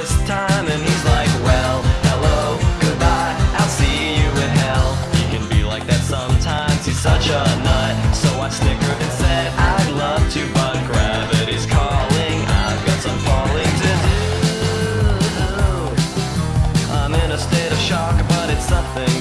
this time And he's like, well, hello, goodbye I'll see you in hell. He can be like that sometimes He's such a nut. So I snickered and said I'd love to But gravity's calling. I've got some falling to do. I'm in a state of shock But it's something